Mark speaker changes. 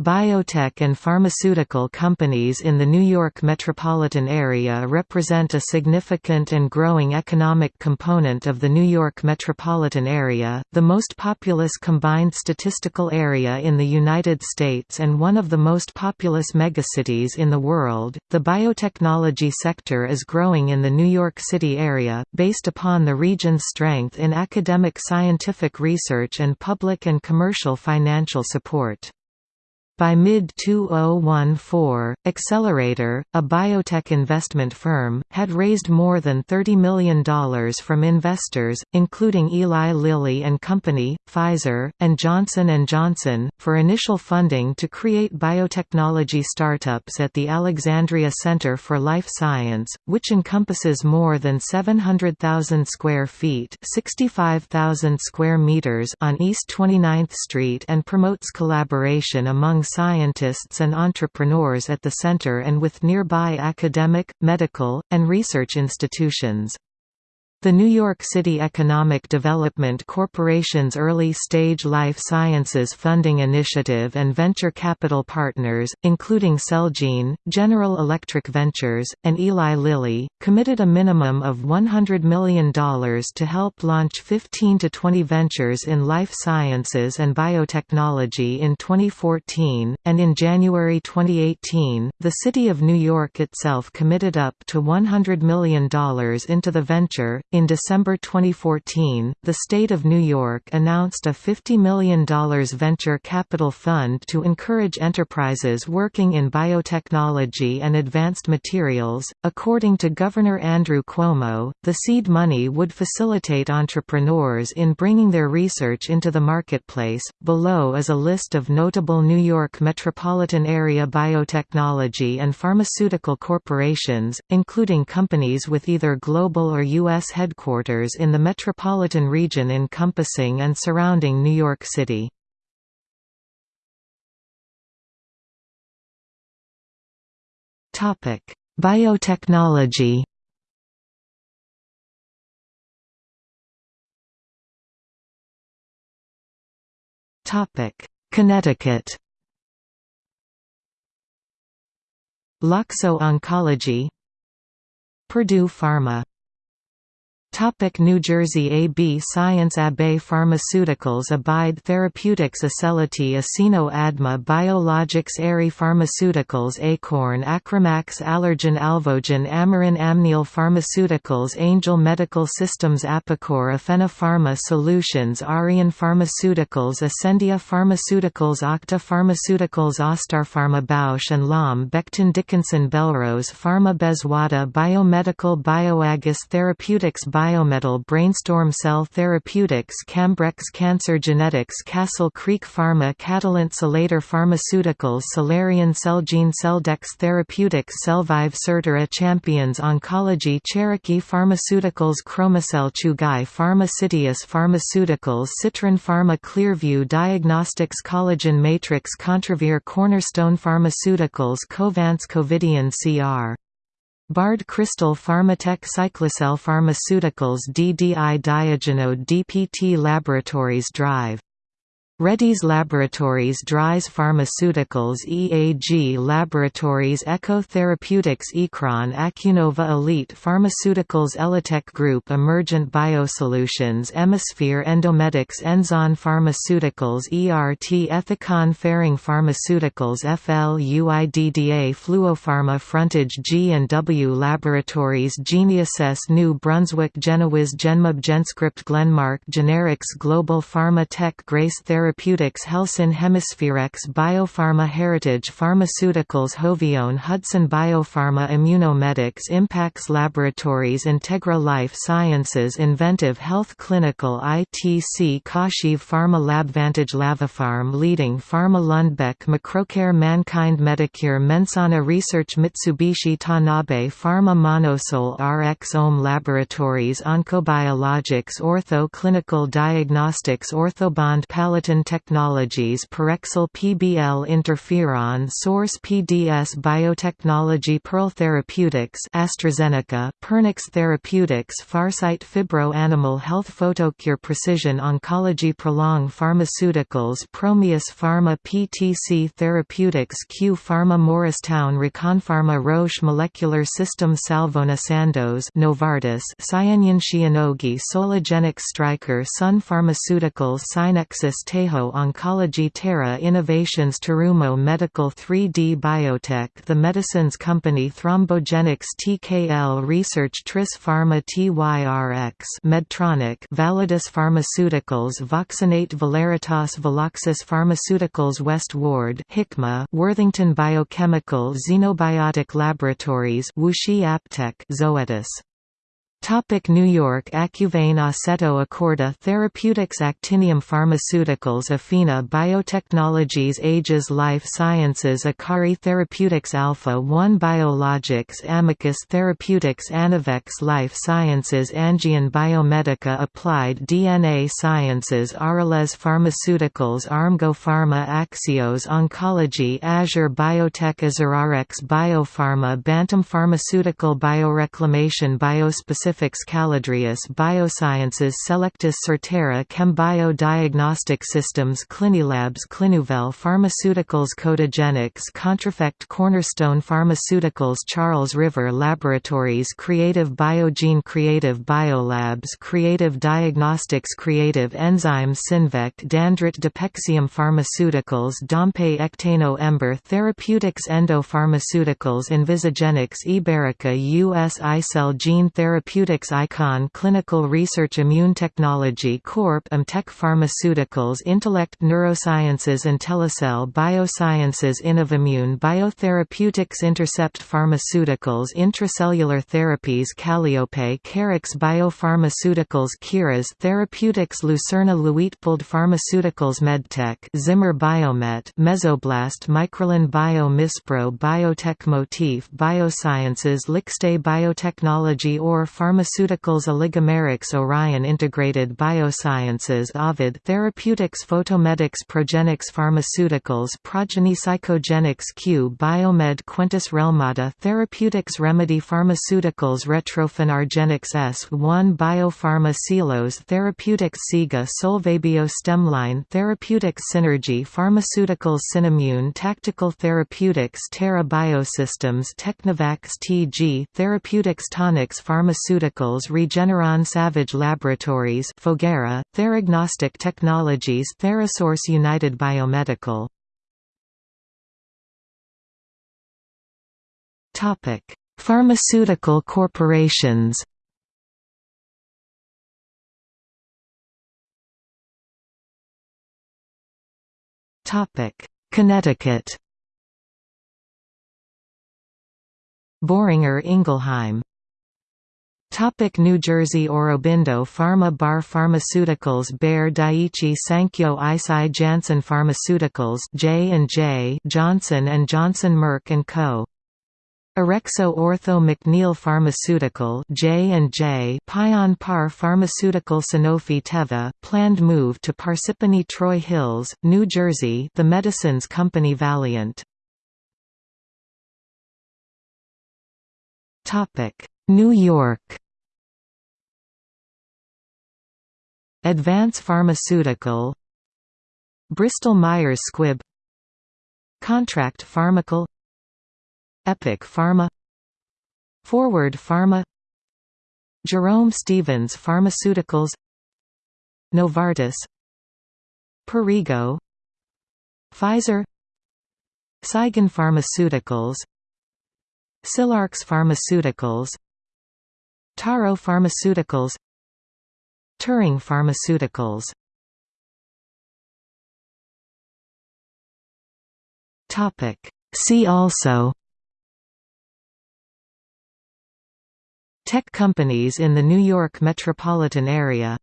Speaker 1: Biotech and pharmaceutical companies in the New York metropolitan area represent a significant and growing economic component of the New York metropolitan area, the most populous combined statistical area in the United States and one of the most populous megacities in the world. The biotechnology sector is growing in the New York City area, based upon the region's strength in academic scientific research and public and commercial financial support. By mid-2014, Accelerator, a biotech investment firm, had raised more than $30 million from investors, including Eli Lilly and Company, Pfizer, and Johnson & Johnson, for initial funding to create biotechnology startups at the Alexandria Center for Life Science, which encompasses more than 700,000 square feet 65,000 square meters on East 29th Street and promotes collaboration among scientists and entrepreneurs at the center and with nearby academic, medical, and research institutions. The New York City Economic Development Corporation's Early Stage Life Sciences Funding Initiative and venture capital partners, including Celgene, General Electric Ventures, and Eli Lilly, committed a minimum of $100 million to help launch 15 to 20 ventures in life sciences and biotechnology in 2014, and in January 2018, the City of New York itself committed up to $100 million into the venture, in December 2014, the state of New York announced a $50 million venture capital fund to encourage enterprises working in biotechnology and advanced materials. According to Governor Andrew Cuomo, the seed money would facilitate entrepreneurs in bringing their research into the marketplace. Below is a list of notable New York metropolitan area biotechnology and pharmaceutical corporations, including companies with either global or U.S headquarters in the metropolitan region encompassing and surrounding New York City. Biotechnology. Connecticut. Loxo Oncology. Purdue Pharma Topic New Jersey AB Science Abbey Pharmaceuticals Abide Therapeutics Acelity Acino Adma Biologics Aerie Pharmaceuticals Acorn Acromax Allergan Alvogen Amarin Amneal Pharmaceuticals Angel Medical Systems Apicor Aphena Pharma Solutions Arian Pharmaceuticals Ascendia Pharmaceuticals Octa Pharmaceuticals Pharma Bausch and Lomb Becton Dickinson Belrose Pharma Bezwada Biomedical Bioagis Therapeutics Biometal Brainstorm Cell Therapeutics Cambrex Cancer Genetics Castle Creek Pharma Catalent Celator Pharmaceuticals Solarian Celgene Celldex Therapeutics Cellvive Certara Champions Oncology Cherokee Pharmaceuticals Chromacell Chugai Pharma Citius Pharmaceuticals Citron Pharma Clearview Diagnostics Collagen Matrix Contravir Cornerstone Pharmaceuticals Covance Covidien CR Bard Crystal Pharmatech Cyclacel Pharmaceuticals DDI Diagenode DPT Laboratories Drive Reddy's Laboratories Dries Pharmaceuticals EAG Laboratories Echo Therapeutics Ecron Acunova Elite Pharmaceuticals Elitech Group Emergent Biosolutions Emisphere Endomedics Enzon Pharmaceuticals ERT Ethicon Ferring Pharmaceuticals FLUIDDA Fluopharma Frontage G&W Laboratories Geniuses New Brunswick Genewiz Genmab Genscript Glenmark Generics Global Pharma Tech Grace Therapeutics Therapeutics Helsinn Hemispherex Biopharma Heritage Pharmaceuticals Hovione Hudson Biopharma Immunomedics Impax Laboratories Integra Life Sciences Inventive Health Clinical ITC Kashiv Pharma LabVantage Lavapharm Leading Pharma Lundbeck Macrocare Mankind Medicare Mensana Research Mitsubishi Tanabe Pharma Monosol RX Ohm Laboratories Oncobiologics Ortho Clinical Diagnostics Orthobond Palatin Technologies Parexel PBL Interferon Source PDS Biotechnology Pearl Therapeutics AstraZeneca Pernix Therapeutics Farsight Phibro Animal Health Photocure Precision Oncology Prolong Pharmaceuticals Promius Pharma PTC Therapeutics Q Pharma Morristown Reconpharma Roche Molecular Systems Salvona Sandoz Novartis Cyanian Shionogi Sologenics Stryker Sun Pharmaceuticals Synexus Tejo Oncology Terra Innovations Terumo Medical 3D Biotech The Medicines Company Thrombogenics TKL Research Tris Pharma TYRX Medtronic Validus Pharmaceuticals Voxinate Valeritas Veloxis Pharmaceuticals Westward Hikma Worthington Biochemical Xenobiotic Laboratories WuXi AppTec Zoetis Topic New York Acuvane Aceto Acorda Therapeutics Actinium Pharmaceuticals Afina Biotechnologies Aegis Life Sciences Akari Therapeutics Alpha 1 Biologics Amicus Therapeutics Anavex Life Sciences Angion Biomedica Applied DNA Sciences Arales Pharmaceuticals Armgo Pharma Axios Oncology Azure Biotech Azurarex Biopharma Bantam Pharmaceutical Bioreclamation Biospecific Pacifics Caladrius Biosciences Selectus Certara Chembio Diagnostic Systems Clinilabs Clinuvel Pharmaceuticals Codagenix Contrafect Cornerstone Pharmaceuticals Charles River Laboratories Creative Biogene Creative Biolabs Creative Diagnostics Creative Enzymes Synvect Dandrit Depexium Pharmaceuticals Dompe Ectano Ember Therapeutics Endo Pharmaceuticals Envisagenics Iberica US iCell Gene Therapeutics Therapeutics Icon Clinical Research Immune Technology Corp. Amtech Pharmaceuticals Intellect Neurosciences and Telecell Biosciences Innovimmune Biotherapeutics Intercept Pharmaceuticals Intracellular Therapies Calliope Carix Biopharmaceuticals Kiras Therapeutics Lucerna Luitpold Pharmaceuticals Medtech Zimmer Biomet Mesoblast Microlin Bio Mispro Biotech Motif Biosciences Lixte Biotechnology or Pharma Pharmaceuticals Oligomerics Orion Integrated Biosciences Ovid Therapeutics Photomedics Progenics Pharmaceuticals Progeny Psychogenics Q Biomed Quintus Relmada Therapeutics Remedy Pharmaceuticals Retrophin Argenix S1 Biopharma Silos Therapeutics SIGA Solvabio Stemline Therapeutics Synergy Pharmaceuticals Cinemune Tactical Therapeutics Terra Biosystems Technovax TG Therapeutics Tonix Pharmaceuticals Pharmaceuticals Regeneron Savage Laboratories Foguera, Theragnostic Technologies Therasource United Biomedical. Pharmaceutical corporations. Connecticut. Boehringer Ingelheim Topic New Jersey Aurobindo Pharma Barr Pharmaceuticals Bayer Daiichi Sankyo Eisai Janssen Pharmaceuticals J&J Johnson & Johnson Merck & Co. Orexo Ortho McNeil Pharmaceutical J&J Pion Par Pharmaceutical Sanofi Teva planned move to Parsippany Troy Hills, New Jersey The Medicines Company Valeant Topic New York Advance Pharmaceutical. Bristol Myers Squibb. Contract Pharmacal. Epic Pharma. Forward Pharma. Jerome Stevens Pharmaceuticals. Novartis. Perrigo Pfizer. Saigon Pharmaceuticals. Silarx Pharmaceuticals. Taro Pharmaceuticals Turing Pharmaceuticals. See also. Tech companies in the New York metropolitan area